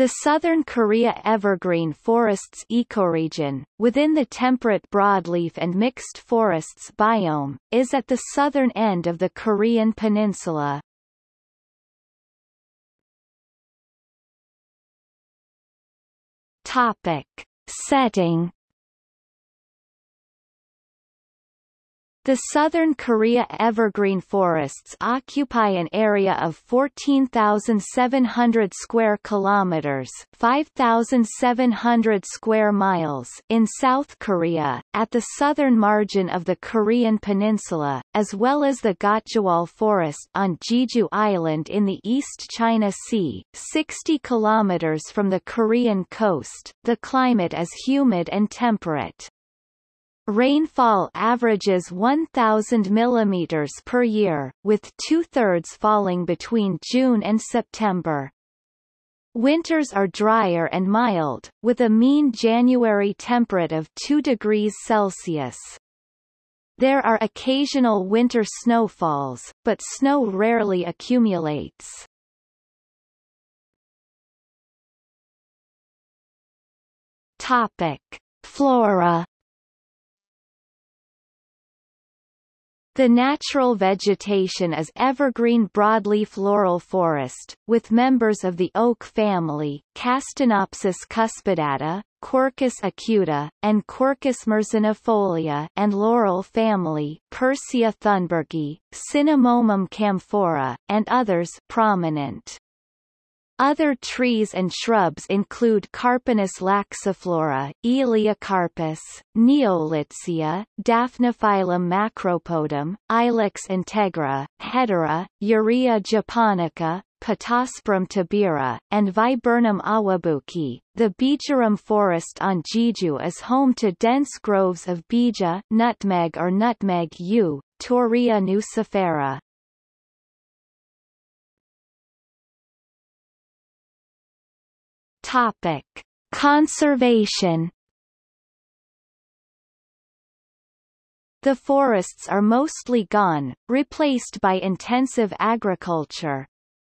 The Southern Korea evergreen forests ecoregion, within the temperate broadleaf and mixed forests biome, is at the southern end of the Korean peninsula. Topic. Setting The southern Korea evergreen forests occupy an area of 14,700 square kilometers, 5,700 square miles in South Korea, at the southern margin of the Korean peninsula, as well as the Gotjawal forest on Jeju Island in the East China Sea, 60 kilometers from the Korean coast. The climate is humid and temperate. Rainfall averages 1,000 mm per year, with two-thirds falling between June and September. Winters are drier and mild, with a mean January temperature of 2 degrees Celsius. There are occasional winter snowfalls, but snow rarely accumulates. Topic. Flora The natural vegetation is evergreen broadleaf laurel forest, with members of the oak family, Castanopsis cuspidata, Quercus acuta, and Quercus myrsinifolia and laurel family, Persea thunbergii, Cinnamomum camphora, and others prominent. Other trees and shrubs include Carpinus laxiflora, Elaeocarpus, Neolitsea, Daphniphyllum macropodum, Ilex integra, Hedera, Eurya japonica, Pittosporum tobira, and Viburnum awabuki. The Bijarim forest on Jeju is home to dense groves of bija, nutmeg or nutmeg yew, Torreya nucifera. Topic: Conservation. The forests are mostly gone, replaced by intensive agriculture.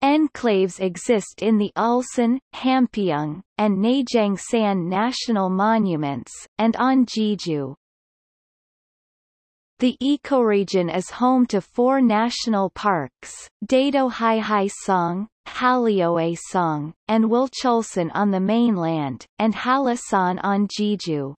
Enclaves exist in the Ulsan, Hampyeong, and Naejangsan national monuments, and on Jeju. The ecoregion is home to four national parks, Daedo Song, Song, and Wolchulsan on the mainland, and Hallasan on Jeju.